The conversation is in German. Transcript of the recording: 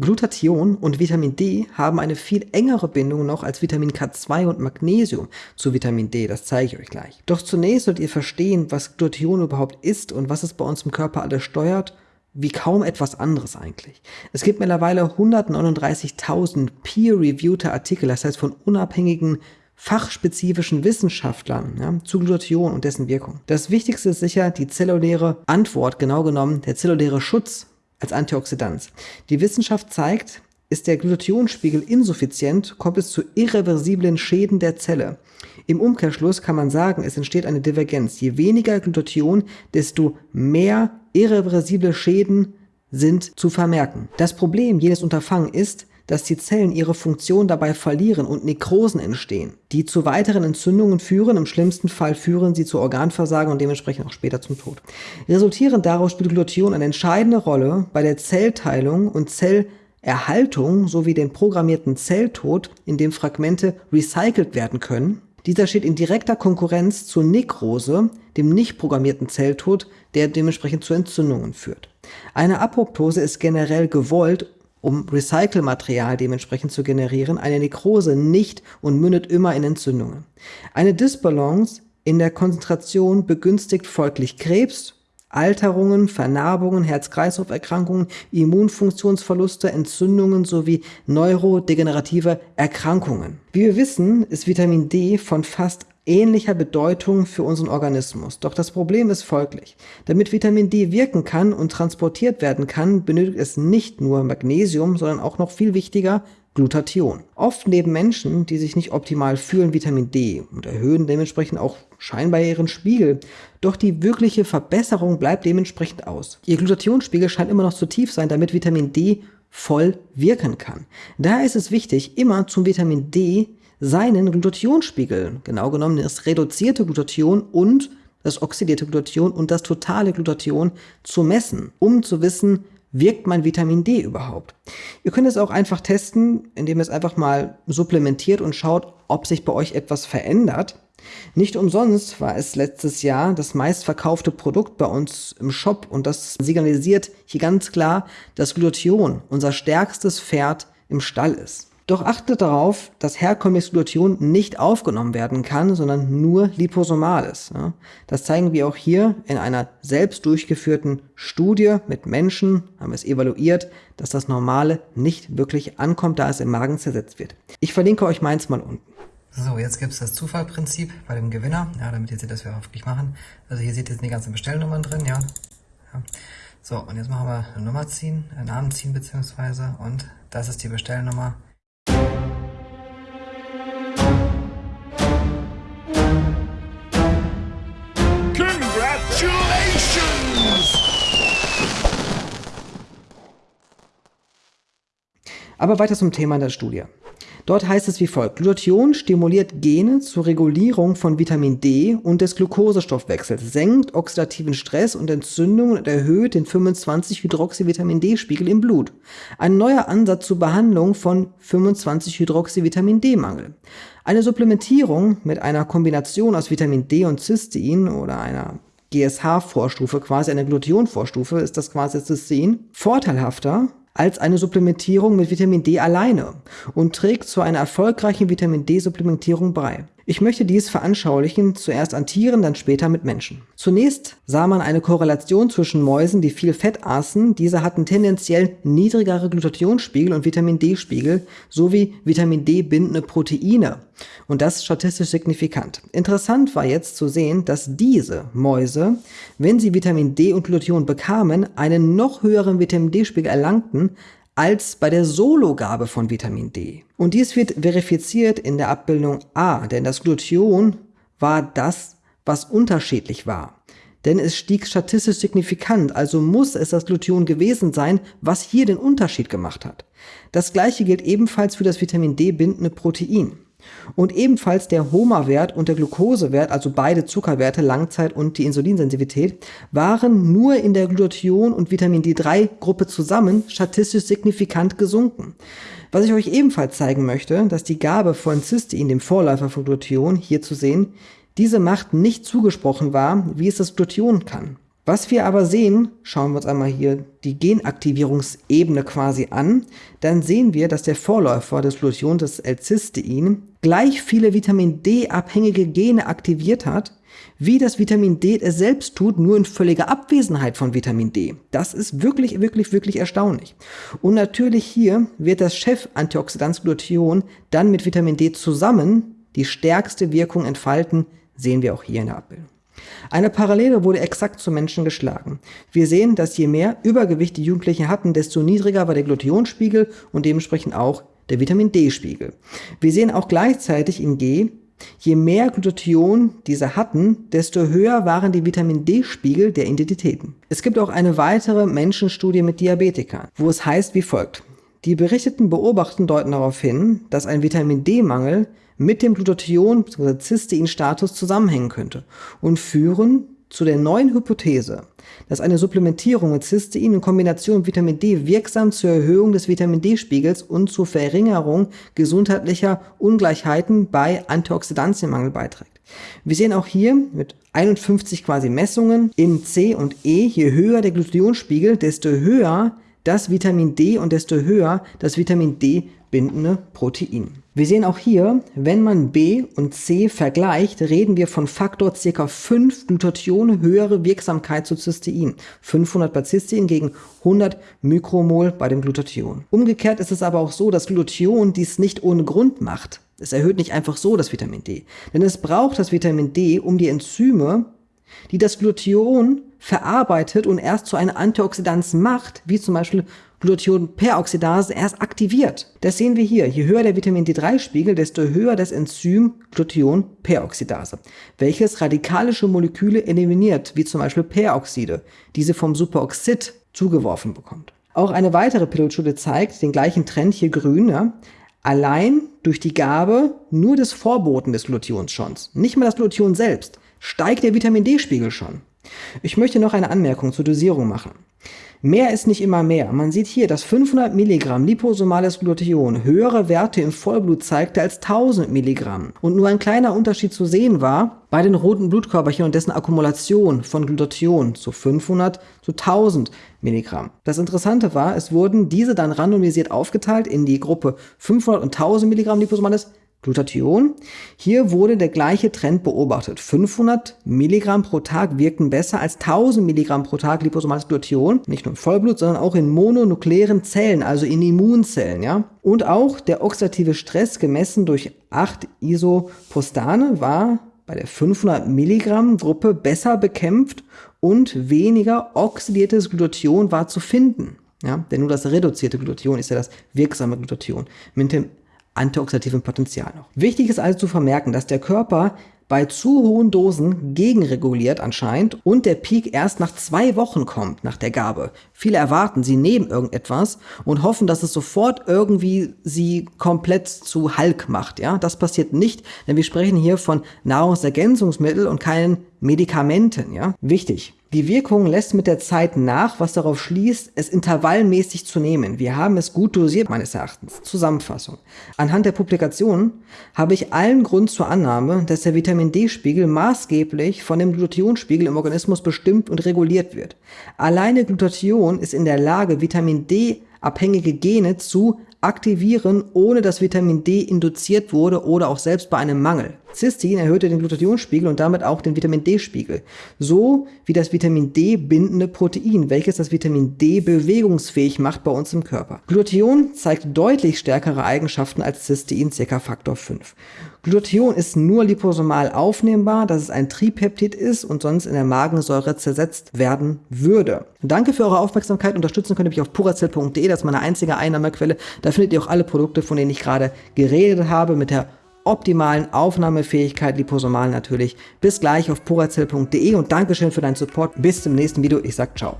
Glutathion und Vitamin D haben eine viel engere Bindung noch als Vitamin K2 und Magnesium zu Vitamin D, das zeige ich euch gleich. Doch zunächst sollt ihr verstehen, was Glutathion überhaupt ist und was es bei uns im Körper alles steuert, wie kaum etwas anderes eigentlich. Es gibt mittlerweile 139.000 peer-reviewte Artikel, das heißt von unabhängigen fachspezifischen Wissenschaftlern ja, zu Glutathion und dessen Wirkung. Das Wichtigste ist sicher die zelluläre Antwort, genau genommen der zelluläre Schutz als Antioxidant. Die Wissenschaft zeigt, ist der Glutathionspiegel insuffizient, kommt es zu irreversiblen Schäden der Zelle. Im Umkehrschluss kann man sagen, es entsteht eine Divergenz. Je weniger Glutathion, desto mehr irreversible Schäden sind zu vermerken. Das Problem jedes Unterfangen ist, dass die Zellen ihre Funktion dabei verlieren und Nekrosen entstehen, die zu weiteren Entzündungen führen, im schlimmsten Fall führen sie zu Organversagen und dementsprechend auch später zum Tod. Resultierend daraus spielt Glutathion eine entscheidende Rolle bei der Zellteilung und Zellerhaltung sowie den programmierten Zelltod, in dem Fragmente recycelt werden können. Dieser steht in direkter Konkurrenz zur Nekrose, dem nicht programmierten Zelltod, der dementsprechend zu Entzündungen führt. Eine Apoptose ist generell gewollt um Recycelmaterial dementsprechend zu generieren, eine Nekrose nicht und mündet immer in Entzündungen. Eine Disbalance in der Konzentration begünstigt folglich Krebs, Alterungen, Vernarbungen, Herz-Kreislauf-Erkrankungen, Immunfunktionsverluste, Entzündungen sowie neurodegenerative Erkrankungen. Wie wir wissen, ist Vitamin D von fast ähnlicher Bedeutung für unseren Organismus. Doch das Problem ist folglich. Damit Vitamin D wirken kann und transportiert werden kann, benötigt es nicht nur Magnesium, sondern auch noch viel wichtiger Glutathion. Oft neben Menschen, die sich nicht optimal fühlen, Vitamin D und erhöhen dementsprechend auch scheinbar ihren Spiegel. Doch die wirkliche Verbesserung bleibt dementsprechend aus. Ihr Glutathionspiegel scheint immer noch zu tief sein, damit Vitamin D voll wirken kann. Daher ist es wichtig, immer zum Vitamin D seinen Glutathionspiegel, genau genommen das reduzierte Glutathion und das oxidierte Glutathion und das totale Glutathion zu messen, um zu wissen, wirkt mein Vitamin D überhaupt? Ihr könnt es auch einfach testen, indem ihr es einfach mal supplementiert und schaut, ob sich bei euch etwas verändert. Nicht umsonst war es letztes Jahr das meistverkaufte Produkt bei uns im Shop und das signalisiert hier ganz klar, dass Glutathion unser stärkstes Pferd im Stall ist. Doch achtet darauf, dass herkömmliches Glutathion nicht aufgenommen werden kann, sondern nur liposomal ist. Das zeigen wir auch hier in einer selbst durchgeführten Studie mit Menschen, haben wir es evaluiert, dass das Normale nicht wirklich ankommt, da es im Magen zersetzt wird. Ich verlinke euch meins mal unten. So, jetzt gibt es das Zufallprinzip bei dem Gewinner, ja, damit ihr seht, dass wir wirklich machen. Also hier seht ihr die ganzen Bestellnummern drin, ja. ja. So, und jetzt machen wir eine Nummer ziehen, einen Namen ziehen beziehungsweise und das ist die Bestellnummer Aber weiter zum Thema der Studie. Dort heißt es wie folgt. Glutathion stimuliert Gene zur Regulierung von Vitamin D und des Glukosestoffwechsels, senkt oxidativen Stress und Entzündungen und erhöht den 25-Hydroxyvitamin-D-Spiegel im Blut. Ein neuer Ansatz zur Behandlung von 25-Hydroxyvitamin-D-Mangel. Eine Supplementierung mit einer Kombination aus Vitamin D und Cystein oder einer GSH-Vorstufe, quasi eine Glutathion-Vorstufe, ist das quasi Cystein, vorteilhafter als eine Supplementierung mit Vitamin D alleine und trägt zu einer erfolgreichen Vitamin D-Supplementierung bei. Ich möchte dies veranschaulichen, zuerst an Tieren, dann später mit Menschen. Zunächst sah man eine Korrelation zwischen Mäusen, die viel Fett aßen. Diese hatten tendenziell niedrigere Glutathionspiegel und Vitamin D-Spiegel sowie Vitamin D-bindende Proteine. Und das statistisch signifikant. Interessant war jetzt zu sehen, dass diese Mäuse, wenn sie Vitamin D und Glutathion bekamen, einen noch höheren Vitamin D-Spiegel erlangten als bei der Sologabe von Vitamin D. Und dies wird verifiziert in der Abbildung A, denn das Glutathion war das, was unterschiedlich war. Denn es stieg statistisch signifikant, also muss es das Glutathion gewesen sein, was hier den Unterschied gemacht hat. Das gleiche gilt ebenfalls für das Vitamin D bindende Protein. Und ebenfalls der HOMA-Wert und der Glukosewert, also beide Zuckerwerte, Langzeit und die Insulinsensitivität, waren nur in der Glutathion- und Vitamin D3-Gruppe zusammen statistisch signifikant gesunken. Was ich euch ebenfalls zeigen möchte, dass die Gabe von Cystein, dem Vorläufer von Glutathion, hier zu sehen, diese Macht nicht zugesprochen war, wie es das Glutathion kann. Was wir aber sehen, schauen wir uns einmal hier die Genaktivierungsebene quasi an, dann sehen wir, dass der Vorläufer des Glutathions, das L-Cystein, gleich viele Vitamin D-abhängige Gene aktiviert hat, wie das Vitamin D es selbst tut, nur in völliger Abwesenheit von Vitamin D. Das ist wirklich, wirklich, wirklich erstaunlich. Und natürlich hier wird das Chef-Antioxidant Glutathion dann mit Vitamin D zusammen die stärkste Wirkung entfalten, sehen wir auch hier in der Abbildung. Eine Parallele wurde exakt zu Menschen geschlagen. Wir sehen, dass je mehr Übergewicht die Jugendlichen hatten, desto niedriger war der Glutathionspiegel und dementsprechend auch der Vitamin D-Spiegel. Wir sehen auch gleichzeitig in G, je mehr Glutathion diese hatten, desto höher waren die Vitamin D-Spiegel der Identitäten. Es gibt auch eine weitere Menschenstudie mit Diabetikern, wo es heißt wie folgt. Die berichteten Beobachten deuten darauf hin, dass ein Vitamin D-Mangel mit dem Glutathion bzw. Cystein-Status zusammenhängen könnte und führen zu der neuen Hypothese, dass eine Supplementierung mit Cystein in Kombination mit Vitamin D wirksam zur Erhöhung des Vitamin D-Spiegels und zur Verringerung gesundheitlicher Ungleichheiten bei Antioxidantienmangel beiträgt. Wir sehen auch hier mit 51 quasi Messungen in C und E, je höher der Glutathionspiegel, desto höher das Vitamin D und desto höher das Vitamin D bindende Protein. Wir sehen auch hier, wenn man B und C vergleicht, reden wir von Faktor ca. 5 Glutathione höhere Wirksamkeit zu Cystein. 500 bei Cystein gegen 100 Mikromol bei dem Glutathion. Umgekehrt ist es aber auch so, dass Glutathion dies nicht ohne Grund macht. Es erhöht nicht einfach so das Vitamin D. Denn es braucht das Vitamin D, um die Enzyme, die das Glutathion verarbeitet und erst zu einer Antioxidanz macht, wie zum Beispiel Glutathionperoxidase erst aktiviert. Das sehen wir hier. Je höher der Vitamin D3-Spiegel, desto höher das Enzym Glutathionperoxidase, welches radikalische Moleküle eliminiert, wie zum Beispiel Peroxide, diese vom Superoxid zugeworfen bekommt. Auch eine weitere Pilotstudie zeigt den gleichen Trend, hier grün, ja, allein durch die Gabe nur des Vorboten des Glutathions schon, nicht mal das Glutathion selbst, steigt der Vitamin D-Spiegel schon. Ich möchte noch eine Anmerkung zur Dosierung machen. Mehr ist nicht immer mehr. Man sieht hier, dass 500 Milligramm liposomales Glutathion höhere Werte im Vollblut zeigte als 1000 Milligramm. Und nur ein kleiner Unterschied zu sehen war bei den roten Blutkörperchen und dessen Akkumulation von Glutathion zu 500 zu 1000 Milligramm. Das Interessante war, es wurden diese dann randomisiert aufgeteilt in die Gruppe 500 und 1000 Milligramm liposomales Glutathion. Hier wurde der gleiche Trend beobachtet. 500 Milligramm pro Tag wirkten besser als 1000 Milligramm pro Tag liposomales Glutathion, nicht nur im Vollblut, sondern auch in mononuklearen Zellen, also in Immunzellen. Ja? Und auch der oxidative Stress gemessen durch 8 Isopostane war bei der 500 Milligramm Gruppe besser bekämpft und weniger oxidiertes Glutathion war zu finden. Ja, denn nur das reduzierte Glutathion ist ja das wirksame Glutathion. Mit dem antioxidativen Potenzial noch. Wichtig ist also zu vermerken, dass der Körper bei zu hohen Dosen gegenreguliert anscheinend und der Peak erst nach zwei Wochen kommt nach der Gabe. Viele erwarten, sie nehmen irgendetwas und hoffen, dass es sofort irgendwie sie komplett zu Hulk macht. Ja, das passiert nicht, denn wir sprechen hier von Nahrungsergänzungsmitteln und keinen Medikamenten. Ja, wichtig. Die Wirkung lässt mit der Zeit nach, was darauf schließt, es intervallmäßig zu nehmen. Wir haben es gut dosiert, meines Erachtens. Zusammenfassung. Anhand der Publikation habe ich allen Grund zur Annahme, dass der Vitamin D-Spiegel maßgeblich von dem Glutathionspiegel im Organismus bestimmt und reguliert wird. Alleine Glutathion ist in der Lage, Vitamin D abhängige Gene zu aktivieren, ohne dass Vitamin D induziert wurde oder auch selbst bei einem Mangel. Cystein erhöhte den Glutathionspiegel und damit auch den Vitamin D-Spiegel, so wie das Vitamin D bindende Protein, welches das Vitamin D bewegungsfähig macht bei uns im Körper. Glutathion zeigt deutlich stärkere Eigenschaften als Cystein, ca. Faktor 5. Glutathion ist nur liposomal aufnehmbar, dass es ein Tripeptid ist und sonst in der Magensäure zersetzt werden würde. Danke für eure Aufmerksamkeit. Unterstützen könnt ihr mich auf puracell.de, das ist meine einzige Einnahmequelle. Da findet ihr auch alle Produkte, von denen ich gerade geredet habe, mit der optimalen Aufnahmefähigkeit, liposomal natürlich. Bis gleich auf puracell.de und Dankeschön für deinen Support. Bis zum nächsten Video. Ich sag ciao.